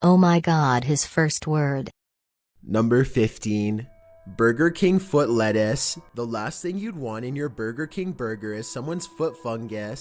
Oh my god, his first word. Number 15. Burger King foot lettuce. The last thing you'd want in your Burger King burger is someone's foot fungus.